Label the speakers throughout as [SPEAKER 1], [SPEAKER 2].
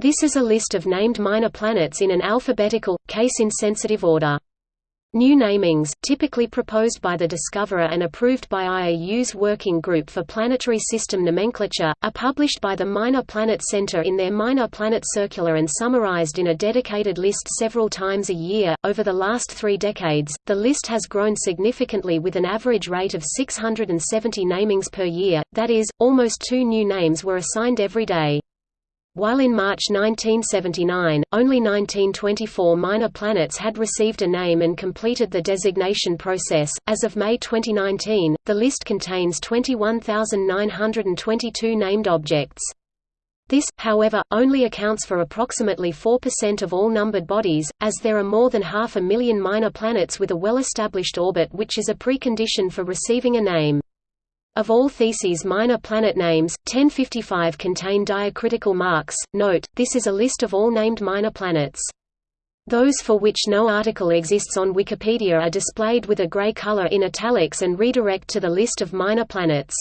[SPEAKER 1] This is a list of named minor planets in an alphabetical, case-insensitive order. New namings, typically proposed by the discoverer and approved by IAU's Working Group for Planetary System Nomenclature, are published by the Minor Planet Center in their Minor Planet Circular and summarized in a dedicated list several times a year. Over the last three decades, the list has grown significantly with an average rate of 670 namings per year, that is, almost two new names were assigned every day. While in March 1979, only 1924 minor planets had received a name and completed the designation process, as of May 2019, the list contains 21,922 named objects. This, however, only accounts for approximately 4% of all numbered bodies, as there are more than half a million minor planets with a well-established orbit which is a precondition for receiving a name. Of all Theses minor planet names, 1055 contain diacritical marks. Note, this is a list of all named minor planets. Those for which no article exists on Wikipedia are displayed with a gray color in italics and redirect to the list of minor planets.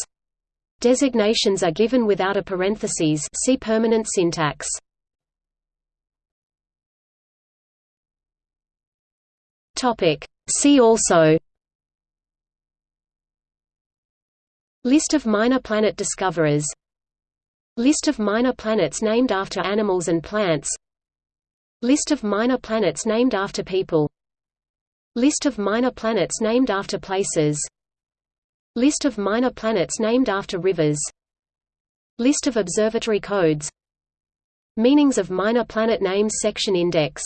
[SPEAKER 1] Designations are given without a parentheses see permanent syntax. See also List of minor planet discoverers. List of minor planets named after animals and plants. List of minor planets named after people. List of minor planets named after places. List of minor planets named after rivers. List of observatory codes. Meanings of minor planet names section index